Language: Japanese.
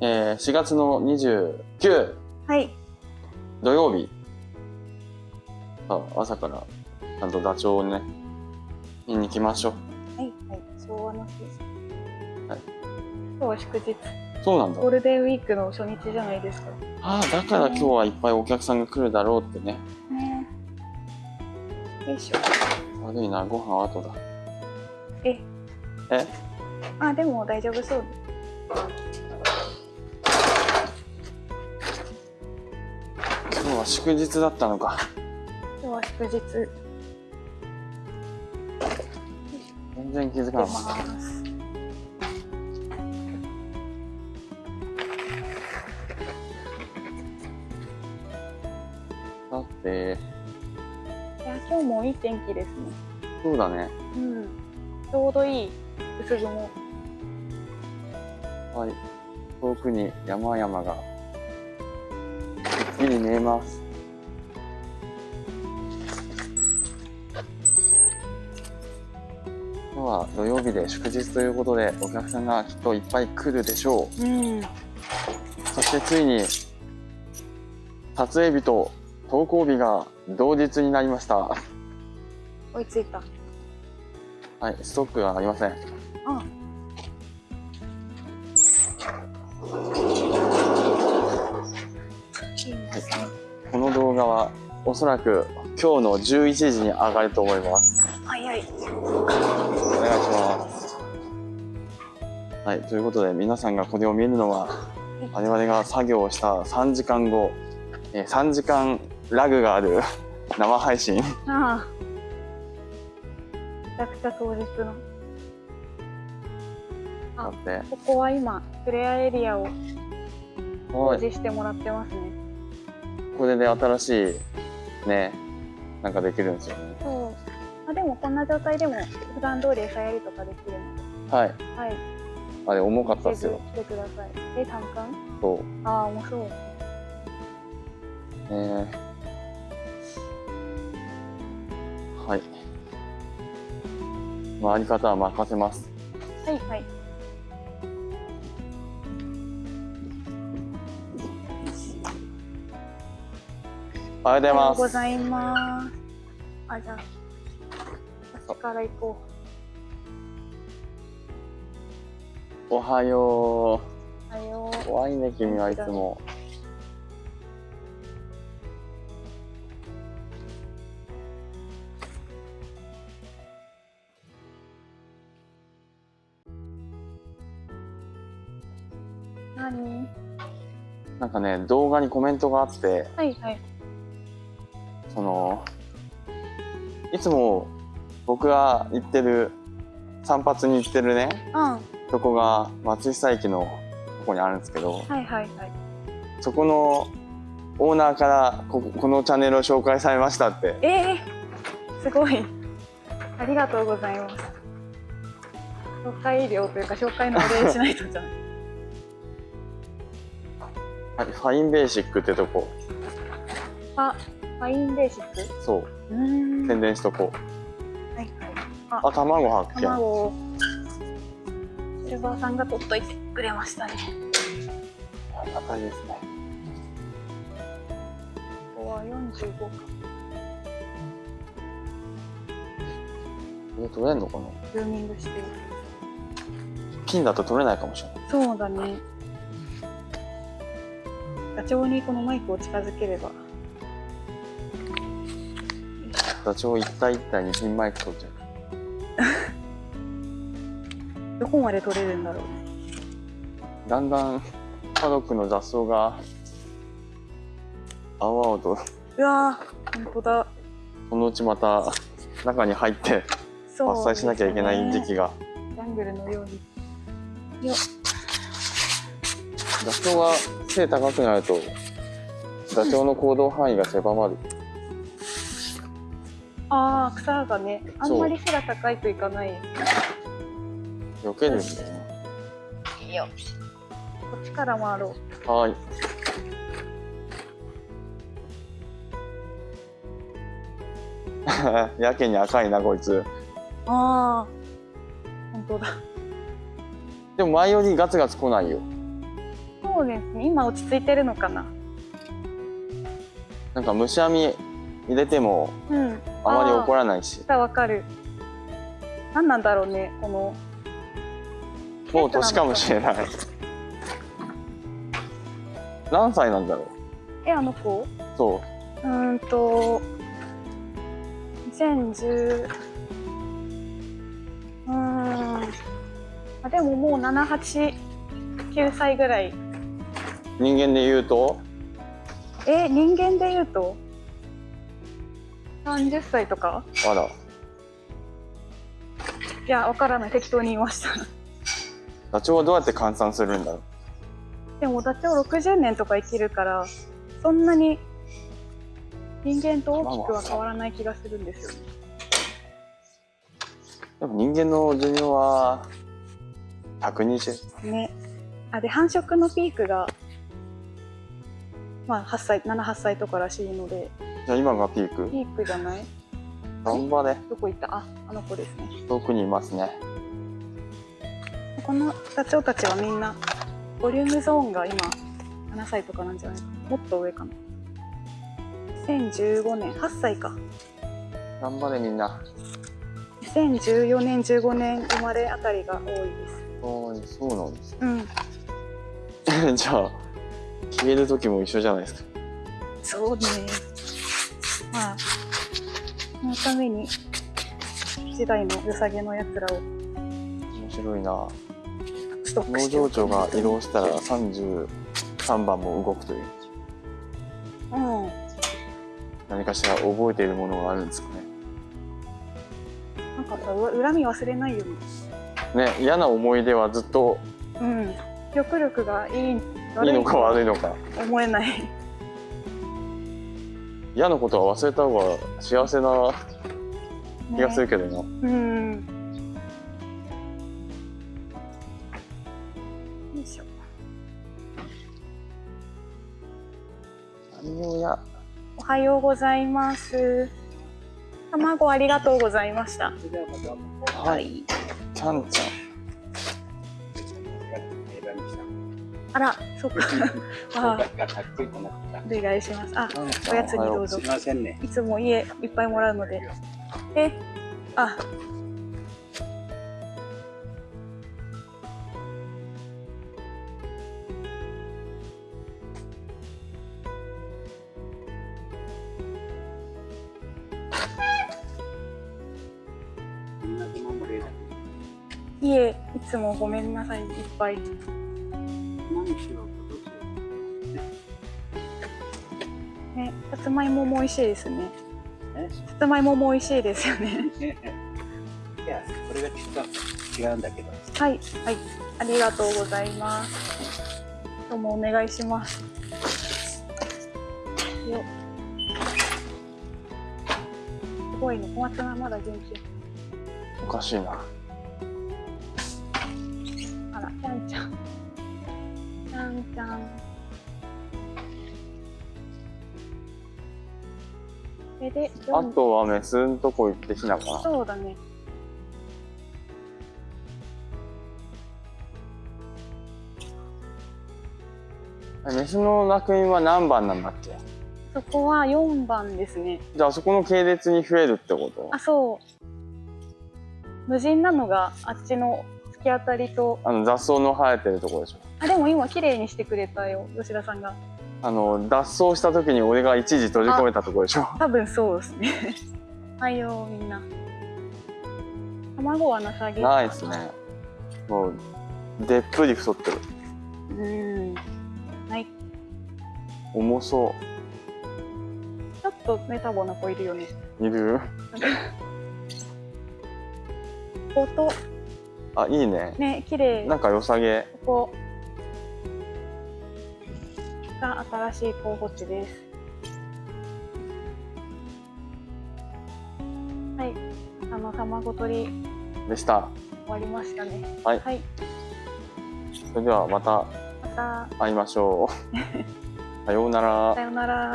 えー、4月の29はい。土曜日、あ朝からちゃんとダチョウをね、見に行きましょう。はい。はい。昭和の日。はい。今日は祝日。そうなんだゴー。ルデンウィークの初日じゃないですか。ああ、だから今日はいっぱいお客さんが来るだろうってね。ねよいしょ。悪いな、ご飯後だ。え。え？あ、でも大丈夫そう。今日は祝日だったのか。今日は祝日。出全然気づかなかった。ます。だって、いや、今日もいい天気ですね。そうだね。うん。ちょうどいい薄雲。はい。遠くに山々が、くっきり見えます。今日は土曜日で祝日ということで、お客さんがきっといっぱい来るでしょうん。う。そしてついに、撮影日と投稿日が同日になりました。追いついた。はい、ストックがありません。あ。おそらく今日の11時に上がると思います。早い。お願いします。はい、ということで皆さんがこれを見るのは我々が作業をした3時間後、えー3時間ラグがある 生配信。ああ。めちゃくちゃ当日の。あここは今、フレアエリアを工はい、事してもらってますね。これで新しいね、なんかできるんですよね。そう。あ、でもこんな状態でも普段通り餌やりとかできるの？はい、で。はい。あれ重かったですよ。来てください。え、単管？そう。ああ、面白い。えーはい。回り方は任せます。はいはい。おはようございます。あ、じゃあ、私から行こおはよう。おはよう。怖いね、君はいつも。う。何？なんかね、動画にコメントがあって、はいはい。その、いつも僕が行ってる、散髪に行ってるね、うん。とこが松下駅のとこにあるんですけど、はいはいはい。そこのオーナーからここのチャンネルを紹介されましたって。ええすごい。ありがとうございます。紹介料というか紹介のお礼しないとじゃん。はい、ファインベーシックってとこ、あ、ファインベーシックそう、うーん。宣伝しとこう。はいはい。あ、卵発見。卵をシルバーさんが取っといてくれましたね。ありがたいですね。ここは45か。これ取れんのかな？ズーミングしてる。金だと取れないかもしれない。そうだね。ガチョウにこのマイクを近づければ。ダチョウ一体一体にピンマイク取っちゃう。どこまで取れるんだろう。だんだんパドックの雑草が青々とうわー、本当だ。そのうちまた中に入って伐採しなきゃいけない時期。期が。ジャングルのように。ダチョウが背高くなるとダチョウの行動範囲が狭まる。ああ、草がね、あんまり背が高いといかない。避けるんだよね。いいよ。こっちから回ろう。はーい。やけに赤いなこいつ。ああ、本当だ。でも前よりガツガツ来ないよ。そうそうですね今落ち着いてるのかななんか虫網入れてもうん。あまり怒ららないし。わかる。何なんだろうねこの。もう年かもしれない。何歳なんだろう。えあの子？そう。うーんと2010うーん。あでももう789歳ぐらい。人間で言うと？え人間で言うと？30歳とか？まだいやわからない。適当に言いました。ダチョウはどうやって換算するんだろう？でもダチョウ60年とか生きるからそんなに人間と大きくは変わらない気がするんですよ。ねでも人間の寿命は120ね。あで繁殖のピークがまあ8歳78歳とからしいのでじゃあ今がピーク。ピークじゃない？頑張れ。どこ行った？ああの子ですね。遠くにいますね。このダチョウたちはみんなボリュームゾーンが今7歳とかなんじゃないかな？もっと上かな？2015年。8歳か。頑張れみんな。2014年15年生まれあたりが多いです。そうそうなんです。うん。じゃあ消える時も一緒じゃないですか。そうねまあそのために時代の良さげのやつらを。面白いな。スト農場長が移動したら33番も動くという。うん。何かしら覚えているものがあるんですかね。なんかさう恨み忘れないよね。ね嫌な思い出はずっとうん。記憶力がいいいいのか悪いのか。思えない嫌なことは忘れた方が幸せな気がするけどな、うん。よいしょ。おはようございます。卵ありがとうございました。はい。ちゃんちゃんあらそっか。あお願いします。あおやつにどうぞ。すみませんね。いつも家いっぱいもらうので。えあ。いえいつもごめんなさい。いっぱい ねさつまいもも美味しいですね。さつまいもも美味しいですよね。いや、これがちょっと違うんだけど。はいはい。ありがとうございます。どうもお願いします。よすごいね。小松菜まだ元気。おかしいなちゃん。ちゃんそれであとはメスんとこ行ってひなかな。そうだね。メスの楽園は何番なんだっけ？そこは4番ですね。じゃああそこの系列に増えるってこと？あそう。無人なのがあっちの突き当たりと。あの雑草の生えてるところでしょあでも今綺麗にしてくれたよ吉田さんが。あの脱走した時に俺が一時閉じ込めたところでしょ。多分そうですね。はいよみんな。卵はなさげ。ないですね。もうでっぷり太ってる。うん。はい。重そちょっとメタボな子いるよね。ういる？こことあいいね。ね綺麗。なんか良さげ。ここ新しい候補地です。はい。あの卵取り。でした。終わりましたね。はい。はい、それではまたまた。会いましょう。さようなら。さようなら